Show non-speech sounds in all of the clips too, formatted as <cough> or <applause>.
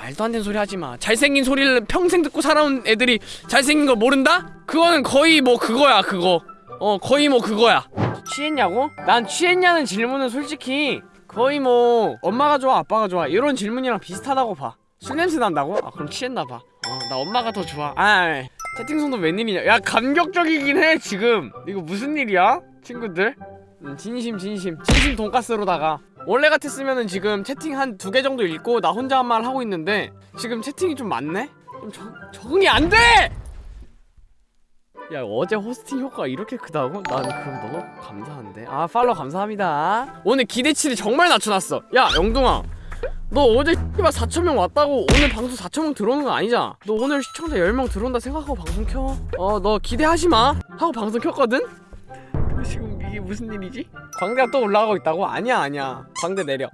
말도 안 되는 소리 하지 마. 잘생긴 소리를 평생 듣고 살아온 애들이 잘생긴 걸 모른다? 그거는 거의 뭐 그거야, 그거. 어, 거의 뭐 그거야. 취했냐고? 난 취했냐는 질문은 솔직히 거의 뭐 엄마가 좋아, 아빠가 좋아 이런 질문이랑 비슷하다고 봐. 술 냄새 난다고? 아, 그럼 취했나 봐. 어, 나 엄마가 더 좋아. 아, 채팅성도 웬일이냐? 야, 감격적이긴 해 지금. 이거 무슨 일이야, 친구들? 음, 진심 진심 진심 돈가스로다가 원래 같았으면은 지금 채팅 한 두 개 정도 읽고 나 혼자 한말 하고 있는데 지금 채팅이 좀 많네? 좀 적, 적응이 안 돼! 야 어제 호스팅 효과가 이렇게 크다고? 난 그럼 너무 감사한데 아 팔로우 감사합니다 오늘 기대치를 정말 낮춰놨어 야 영동아 너 어제 씨발 4천명 왔다고 오늘 방송 4천명 들어오는 거 아니잖아 너 오늘 시청자 10명 들어온다 생각하고 방송 켜 어 너 기대하지마 하고 방송 켰거든? 이게 무슨 일이지? 광대가 또 올라가고 있다고? 아니야 아니야 광대 내려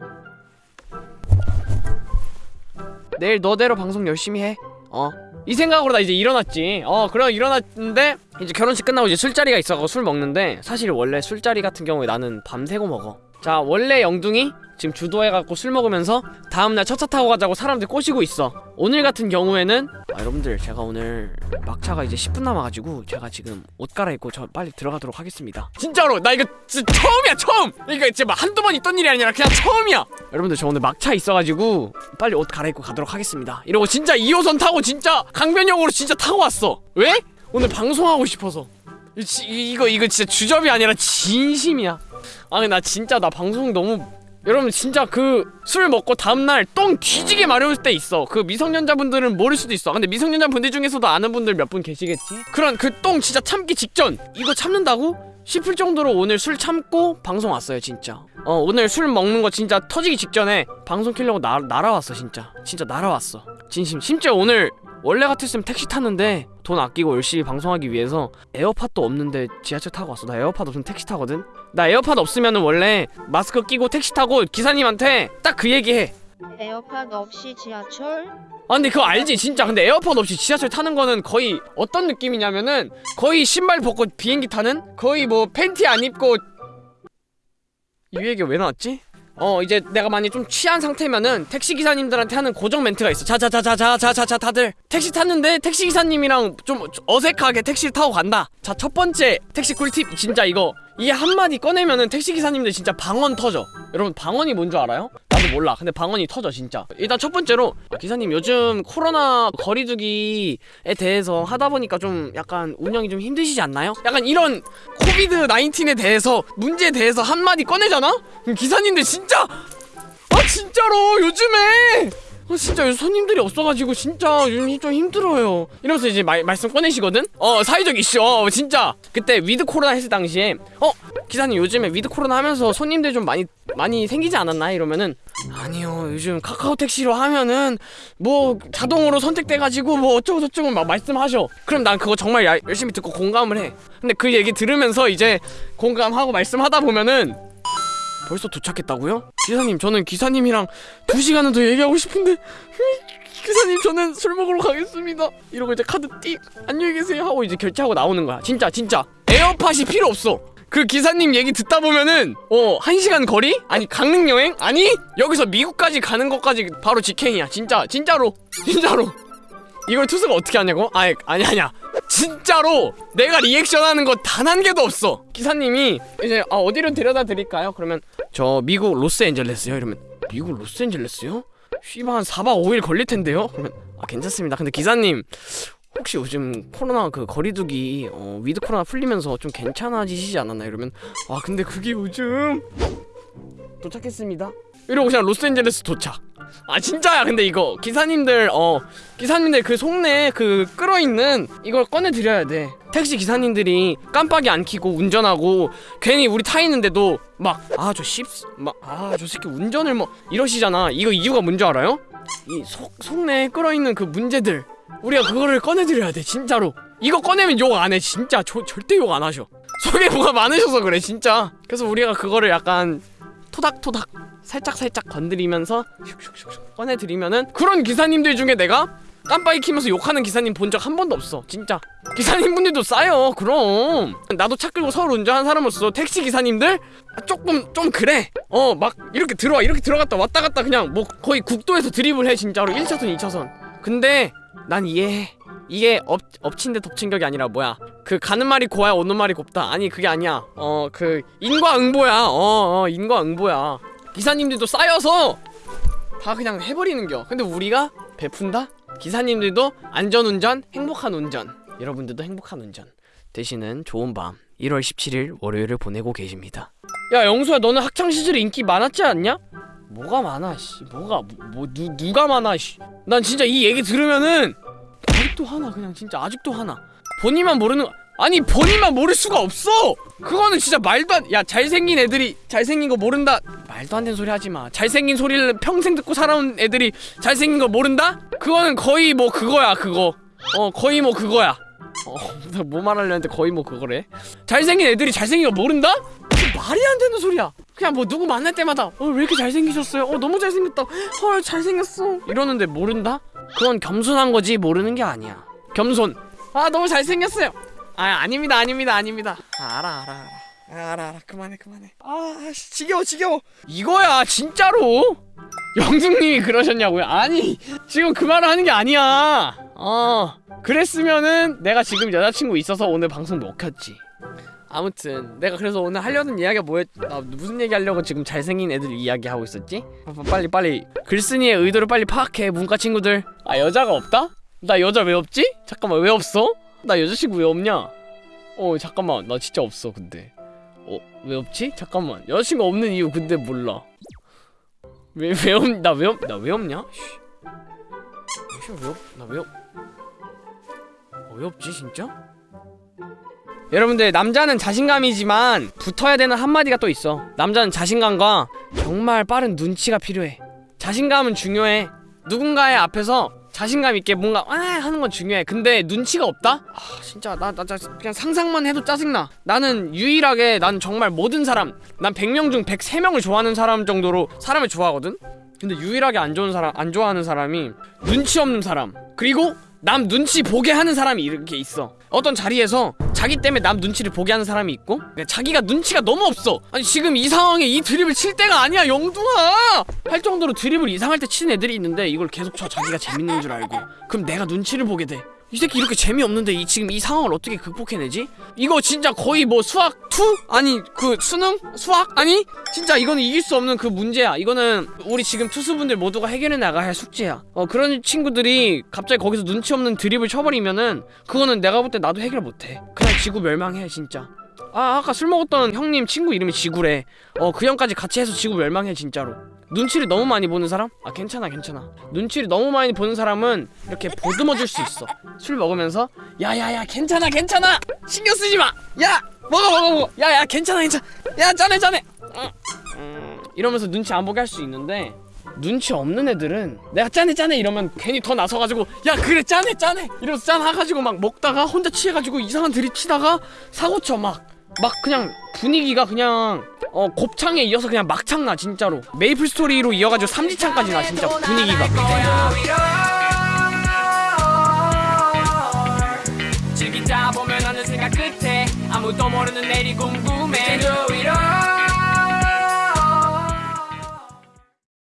내일 너대로 방송 열심히 해 어. 이 생각으로 나 이제 일어났지 어 그럼 일어났는데 이제 결혼식 끝나고 이제 술자리가 있어서 술 먹는데 사실 원래 술자리 같은 경우에 나는 밤새고 먹어 자 원래 영둥이 지금 주도해갖고 술 먹으면서 다음날 첫차 타고 가자고 사람들 꼬시고 있어. 오늘 같은 경우에는 아, 여러분들 제가 오늘 막차가 이제 10분 남아가지고 제가 지금 옷 갈아입고 저 빨리 들어가도록 하겠습니다. 진짜로! 나 이거 진짜 처음이야 처음! 이거 진짜 막 한두 번 있던 일이 아니라 그냥 처음이야! 여러분들 저 오늘 막차 있어가지고 빨리 옷 갈아입고 가도록 하겠습니다. 이러고 진짜 2호선 타고 진짜 강변역으로 진짜 타고 왔어. 왜? 오늘 방송하고 싶어서. 이, 지- 이거 이거 진짜 주접이 아니라 진심이야 아 근데 나 진짜 나 방송 너무 여러분 진짜 그 술 먹고 다음날 똥 뒤지게 마려울 때 있어. 그 미성년자분들은 모를 수도 있어. 근데 미성년자분들 중에서도 아는 분들 몇 분 계시겠지? 그런 그 똥 진짜 참기 직전. 이거 참는다고? 싶을 정도로 오늘 술 참고 방송 왔어요 진짜. 어 오늘 술 먹는 거 진짜 터지기 직전에 방송 키려고 나, 날아왔어 진짜. 진짜 날아왔어. 진심. 심지어 오늘 원래 같았으면 택시 탔는데 돈 아끼고 열심히 방송하기 위해서 에어팟도 없는데 지하철 타고 왔어. 나 에어팟 없으면 택시 타거든 나 에어팟 없으면은 원래 마스크 끼고 택시 타고 기사님한테 딱 그 얘기해. 에어팟 없이 지하철? 아 근데 그거 알지? 진짜. 근데 에어팟 없이 지하철 타는 거는 거의 어떤 느낌이냐면은 거의 신발 벗고 비행기 타는? 거의 뭐 팬티 안 입고. 이 얘기 왜 나왔지? 어 이제 내가 많이 좀 취한 상태면은 택시 기사님들한테 하는 고정 멘트가 있어. 자자자자자자자자 다들. 택시 탔는데 택시 기사님이랑 좀 어색하게 택시를 타고 간다. 자 첫 번째 택시 꿀팁. 진짜 이거 이 한마디 꺼내면은 택시 기사님들 진짜 방언 터져. 여러분 방언이 뭔 줄 알아요? 나도 몰라 근데 방언이 터져 진짜 일단 첫 번째로 아, 기사님 요즘 코로나 거리두기에 대해서 하다 보니까 좀 약간 운영이 좀 힘드시지 않나요? 약간 이런 COVID 19에 대해서 문제에 대해서 한마디 꺼내잖아? 기사님들 진짜 아 진짜로 요즘에 아 진짜 요즘 손님들이 없어가지고 진짜 요즘 좀 힘들어요. 이러면서 이제 말, 말씀 꺼내시거든? 어 사회적 이슈. 어 진짜. 그때 위드 코로나 했을 당시에 어 기사님 요즘에 위드 코로나 하면서 손님들 좀 많이 많이 생기지 않았나? 이러면은 아니요 요즘 카카오 택시로 하면은 뭐 자동으로 선택돼가지고 뭐 어쩌고 저쩌고 막 말씀하셔. 그럼 난 그거 정말 야- 열심히 듣고 공감을 해. 근데 그 얘기 들으면서 이제 공감하고 말씀하다 보면은 벌써 도착했다고요? 기사님 저는 기사님이랑 두 시간은 더 얘기하고 싶은데. <laughs> 기사님 저는 술 먹으러 가겠습니다. 이러고 이제 카드 띡! 안녕히 계세요! 하고 이제 결제하고 나오는 거야. 진짜 진짜. 에어팟이 필요 없어. 그 기사님 얘기 듣다 보면은 어 한 시간 거리? 아니 강릉 여행? 아니 여기서 미국까지 가는 것까지 바로 직행이야. 진짜 진짜로. 진짜로. 이걸 투수가 어떻게 하냐고? 아니 아니 아니야 진짜로 내가 리액션하는 거 단 한 개도 없어 기사님이 이제 아, 어디로 데려다 드릴까요? 그러면 저 미국 로스앤젤레스요 이러면 미국 로스앤젤레스요? 쉬바 한 4박 5일 걸릴 텐데요? 그러면 아 괜찮습니다 근데 기사님 혹시 요즘 코로나 그 거리두기 어, 위드 코로나 풀리면서 좀 괜찮아지시지 않았나 이러면 아 근데 그게 요즘 도착했습니다 이러고 그냥 로스앤젤레스 도착. 아 진짜야. 근데 이거 기사님들 어 기사님들 그 속내 그 끌어있는 이걸 꺼내드려야 돼. 택시 기사님들이 깜빡이 안 켜고 운전하고 괜히 우리 타 있는데도 막 아 저 씹 막 아 저 새끼 운전을 뭐 이러시잖아. 이거 이유가 뭔지 알아요? 이 속 속내에 끌어있는 그 문제들. 우리가 그거를 꺼내드려야 돼 진짜로. 이거 꺼내면 욕 안 해 진짜. 저, 절대 욕 안 하셔. 속에 뭐가 많으셔서 그래 진짜. 그래서 우리가 그거를 약간 토닥토닥 살짝 살짝 건드리면서 슉슉슉슉 꺼내드리면은 그런 기사님들 중에 내가 깜빡이 키면서 욕하는 기사님 본 적 한 번도 없어 진짜. 기사님분들도 싸요 그럼. 나도 차 끌고 서울 운전하는 사람으로서 택시 기사님들? 조금 좀 그래. 어 막 이렇게 들어와 이렇게 들어갔다 왔다 갔다 그냥 뭐 거의 국도에서 드리블 해 진짜로. 1차선 2차선. 근데 난 이해해. 이게 엎, 엎친 데 덮친 격이 아니라 뭐야? 그 가는 말이 고와야 오는 말이 곱다. 아니 그게 아니야. 어 그 인과응보야. 어, 어 인과응보야 기사님들도 쌓여서 다 그냥 해버리는겨. 근데 우리가 베푼다? 기사님들도 안전운전 행복한 운전. 여러분들도 행복한 운전. 되시는 좋은 밤 1월 17일 월요일을 보내고 계십니다. 야 영수야 너는 학창시절에 인기 많았지 않냐? 뭐가 많아 씨. 뭐가 뭐, 뭐 누, 누가 많아 씨난 진짜 이 얘기 들으면은 아직도 하나 그냥 진짜 아직도 하나. 본인만 모르는 거- 아니 본인만 모를 수가 없어! 그거는 진짜 말도 안 야 잘생긴 애들이 잘생긴 거 모른다? 말도 안 되는 소리 하지 마. 잘생긴 소리를 평생 듣고 살아온 애들이 잘생긴 거 모른다? 그거는 거의 뭐 그거야 그거. 어 거의 뭐 그거야. <laughs> 어뭐 말하려는데 거의 뭐 그거래? 잘생긴 애들이 잘생긴 거 모른다? 그 말이 안 되는 소리야. 그냥 뭐 누구 만날 때마다 어 왜 이렇게 잘생기셨어요? 어 너무 잘생겼다. 헐 잘생겼어. 이러는데 모른다? 그건 겸손한 거지 모르는 게 아니야. 겸손. 아 너무 잘생겼어요 아 아닙니다 아닙니다 아닙니다. 아, 알아 알아 알아. 아, 알아 알아. 그만해 그만해. 아 씨, 지겨워 지겨워. 이거야 진짜로? 영숙님이 그러셨냐고요? 아니 지금 그 말을 하는 게 아니야. 어 그랬으면은 내가 지금 여자친구 있어서 오늘 방송 못 켰지. 아무튼 내가 그래서 오늘 하려는 이야기가 뭐였 아, 무슨 얘기 하려고 지금 잘생긴 애들 이야기 하고 있었지? 아, 빨리 빨리. 글쓴이의 의도를 빨리 파악해 문과 친구들. 아 여자가 없다? 나 여자 왜 없지? 잠깐만 왜 없어? 나 여자친구 왜 없냐? 어 잠깐만 나 진짜 없어 근데 어 왜 없지? 잠깐만 여자친구 없는 이유 근데 몰라 왜 왜 없? 나 왜 없? 나 왜 없냐? 씨. 왜 없? 나 왜 없? 어, 왜 없지 진짜? 여러분들 남자는 자신감이지만 붙어야 되는 한마디가 또 있어 남자는 자신감과 정말 빠른 눈치가 필요해 자신감은 중요해 누군가의 앞에서 자신감 있게 뭔가 아 하는 건 중요해 근데 눈치가 없다? 아 진짜 나, 나, 나 그냥 상상만 해도 짜증나 나는 유일하게 난 정말 모든 사람 난 100명 중 103명을 좋아하는 사람 정도로 사람을 좋아하거든? 근데 유일하게 안 좋은 사람 안 좋아하는 사람이 눈치 없는 사람 그리고 남 눈치 보게 하는 사람이 이렇게 있어. 어떤 자리에서 자기 때문에 남 눈치를 보게 하는 사람이 있고 자기가 눈치가 너무 없어. 아니 지금 이 상황에 이 드립을 칠 때가 아니야 영둥아! 할 정도로 드립을 이상할 때 치는 애들이 있는데 이걸 계속 쳐. 자기가 재밌는 줄 알고. 그럼 내가 눈치를 보게 돼. 이 새끼 이렇게 재미없는데 이 지금 이 상황을 어떻게 극복해내지? 이거 진짜 거의 뭐 수학 2? 아니 그 수능? 수학? 아니 진짜 이거는 이길 수 없는 그 문제야. 이거는 우리 지금 투수분들 모두가 해결해 나가야 할 숙제야. 어 그런 친구들이 갑자기 거기서 눈치 없는 드립을 쳐버리면은 그거는 내가 볼 때 나도 해결 못해. 그냥 지구 멸망해 진짜. 아 아까 술 먹었던 형님 친구 이름이 지구래. 어 그 형까지 같이 해서 지구 멸망해 진짜로. 눈치를 너무 많이 보는 사람? 아 괜찮아 괜찮아. 눈치를 너무 많이 보는 사람은 이렇게 보듬어 줄 수 있어. 술 먹으면서 야야야 괜찮아 괜찮아. 신경 쓰지 마야 먹어 먹어 먹어 야야 괜찮아 괜찮아. 야 짠해 짠해. 이러면서 눈치 안 보게 할 수 있는데 눈치 없는 애들은 내가 짠해 짠해 이러면 괜히 더 나서가지고 야 그래 짠해 짠해 이러면서 짠 해가지고 막 먹다가 혼자 취해가지고 이상한 드립 치다가 사고 쳐막. 막 그냥 분위기가 그냥 어 곱창에 이어서 그냥 막창 나 진짜로. 메이플 스토리로 이어가지고 삼지창까지 나 진짜. 분위기가 아무도 모르는 내리 궁금해. 위로